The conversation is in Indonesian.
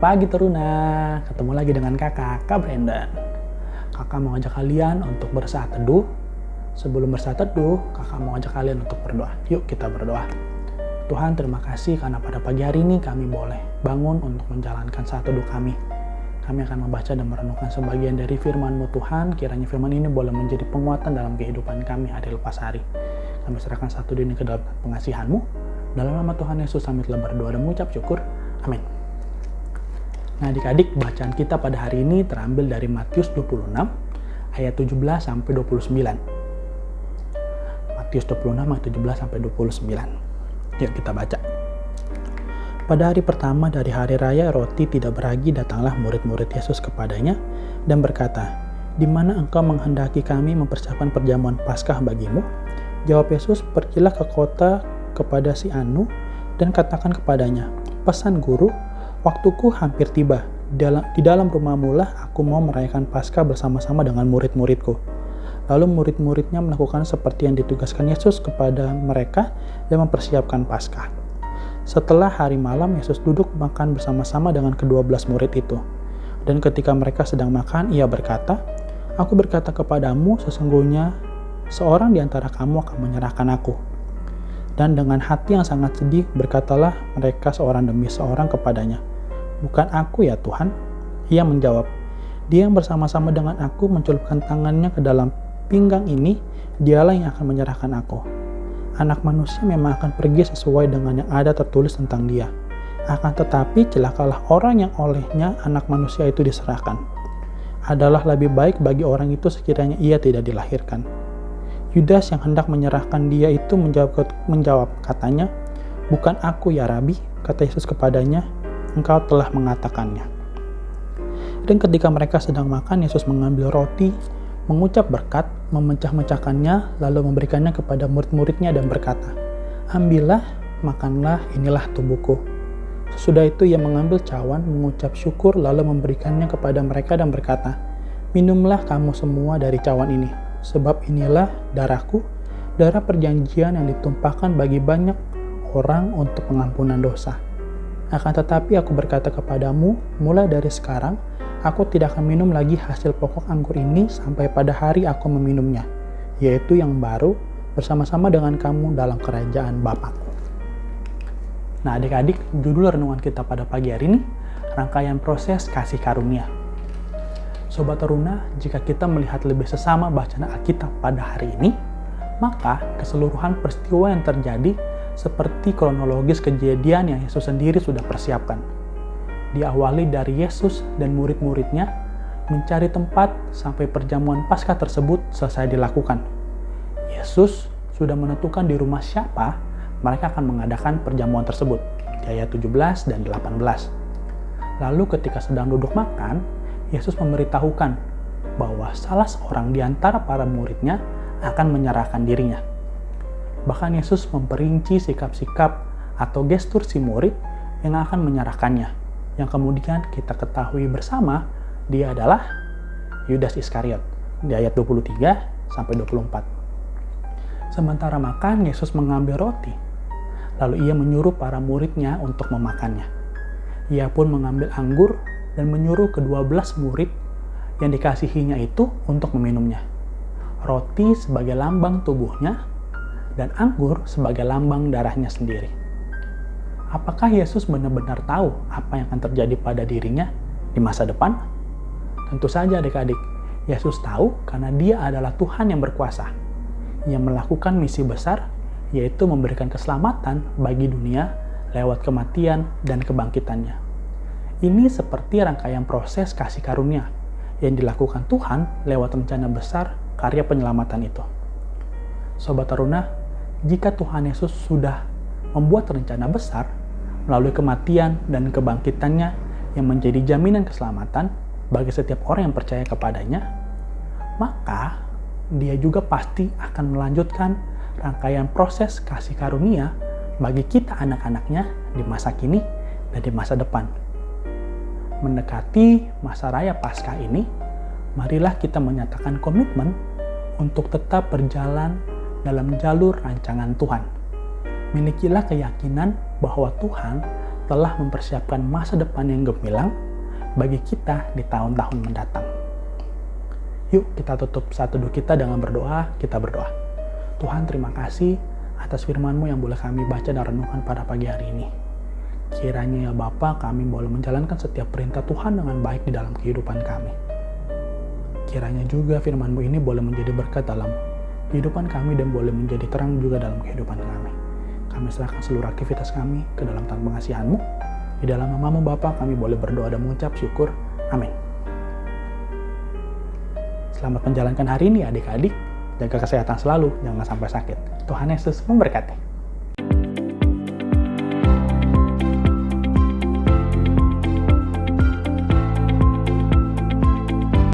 pagi Teruna, ketemu lagi dengan kakak, Kak Brandon. Kakak mau ngajak kalian untuk bersaat teduh. Sebelum bersaat teduh, kakak mau ngajak kalian untuk berdoa. Yuk kita berdoa. Tuhan terima kasih karena pada pagi hari ini kami boleh bangun untuk menjalankan saat teduh kami. Kami akan membaca dan merenungkan sebagian dari firman-Mu Tuhan, kiranya firman ini boleh menjadi penguatan dalam kehidupan kami hari lepas hari. Kami serahkan satu dini ke dalam pengasihan-Mu. Dalam nama Tuhan Yesus kami telah berdoa dan mengucap syukur. Amin. Nah adik-adik, bacaan kita pada hari ini terambil dari Matius 26 ayat 17 sampai 29. Matius 26 ayat 17 sampai 29. Yuk kita baca. Pada hari pertama dari hari raya roti tidak beragi datanglah murid-murid Yesus kepadanya dan berkata, "Di mana engkau menghendaki kami mempersiapkan perjamuan Paskah bagimu?" Jawab Yesus, "Pergilah ke kota kepada si Anu dan katakan kepadanya, pesan guru, Waktuku hampir tiba. Di dalam rumah mula, aku mau merayakan Paskah bersama-sama dengan murid-muridku. Lalu murid-muridnya melakukan seperti yang ditugaskan Yesus kepada mereka dan mempersiapkan Paskah. Setelah hari malam, Yesus duduk makan bersama-sama dengan kedua belas murid itu. Dan ketika mereka sedang makan, ia berkata, Aku berkata kepadamu, sesungguhnya seorang di antara kamu akan menyerahkan aku. Dan dengan hati yang sangat sedih, berkatalah mereka seorang demi seorang kepadanya, Bukan aku ya Tuhan. Ia menjawab, dia yang bersama-sama dengan aku mencelupkan tangannya ke dalam pinggang ini, dialah yang akan menyerahkan aku. Anak manusia memang akan pergi sesuai dengan yang ada tertulis tentang dia. Akan tetapi celakalah orang yang olehnya anak manusia itu diserahkan. Adalah lebih baik bagi orang itu sekiranya ia tidak dilahirkan. Yudas yang hendak menyerahkan dia itu menjawab, menjawab katanya, Bukan aku ya Rabi, kata Yesus kepadanya, engkau telah mengatakannya. Dan ketika mereka sedang makan, Yesus mengambil roti, mengucap berkat, memecah-mecahkannya, lalu memberikannya kepada murid-muridnya dan berkata, Ambillah, makanlah, inilah tubuhku. Sesudah itu ia mengambil cawan, mengucap syukur, lalu memberikannya kepada mereka dan berkata, Minumlah kamu semua dari cawan ini, sebab inilah darahku, darah perjanjian yang ditumpahkan bagi banyak orang untuk pengampunan dosa akan tetapi aku berkata kepadamu, mulai dari sekarang, aku tidak akan minum lagi hasil pokok anggur ini sampai pada hari aku meminumnya, yaitu yang baru bersama-sama dengan kamu dalam kerajaan Bapakku. Nah adik-adik, judul renungan kita pada pagi hari ini, rangkaian proses kasih karunia. Sobat Teruna, jika kita melihat lebih sesama bacaan Alkitab pada hari ini, maka keseluruhan peristiwa yang terjadi seperti kronologis kejadian yang Yesus sendiri sudah persiapkan. Diawali dari Yesus dan murid-muridnya mencari tempat sampai perjamuan Paskah tersebut selesai dilakukan. Yesus sudah menentukan di rumah siapa mereka akan mengadakan perjamuan tersebut, ayat 17 dan 18. Lalu ketika sedang duduk makan, Yesus memberitahukan bahwa salah seorang di antara para muridnya akan menyerahkan dirinya. Bahkan Yesus memperinci sikap-sikap atau gestur si murid yang akan menyerahkannya. Yang kemudian kita ketahui bersama, dia adalah Yudas Iskariot di ayat 23 sampai 24. Sementara makan, Yesus mengambil roti. Lalu ia menyuruh para muridnya untuk memakannya. Ia pun mengambil anggur dan menyuruh kedua belas murid yang dikasihinya itu untuk meminumnya. Roti sebagai lambang tubuhnya dan anggur sebagai lambang darahnya sendiri. Apakah Yesus benar-benar tahu apa yang akan terjadi pada dirinya di masa depan? Tentu saja adik-adik, Yesus tahu karena dia adalah Tuhan yang berkuasa, yang melakukan misi besar, yaitu memberikan keselamatan bagi dunia lewat kematian dan kebangkitannya. Ini seperti rangkaian proses kasih karunia yang dilakukan Tuhan lewat rencana besar karya penyelamatan itu. Sobat Taruna, jika Tuhan Yesus sudah membuat rencana besar melalui kematian dan kebangkitannya yang menjadi jaminan keselamatan bagi setiap orang yang percaya kepadanya, maka dia juga pasti akan melanjutkan rangkaian proses kasih karunia bagi kita anak-anaknya di masa kini dan di masa depan. Mendekati masa raya Paskah ini, marilah kita menyatakan komitmen untuk tetap berjalan dalam jalur rancangan Tuhan. Milikilah keyakinan bahwa Tuhan telah mempersiapkan masa depan yang gemilang bagi kita di tahun-tahun mendatang. Yuk kita tutup satu teduh kita dengan berdoa, kita berdoa. Tuhan terima kasih atas firman-Mu yang boleh kami baca dan renungkan pada pagi hari ini. Kiranya ya Bapa kami boleh menjalankan setiap perintah Tuhan dengan baik di dalam kehidupan kami. Kiranya juga firman-Mu ini boleh menjadi berkat dalam kehidupan kami dan boleh menjadi terang juga dalam kehidupan kami. Kami serahkan seluruh aktivitas kami ke dalam tangan pengasihan-Mu. Di dalam namamu Bapa kami boleh berdoa dan mengucap syukur. Amin. Selamat menjalankan hari ini adik-adik. Jaga kesehatan selalu, jangan sampai sakit. Tuhan Yesus memberkati.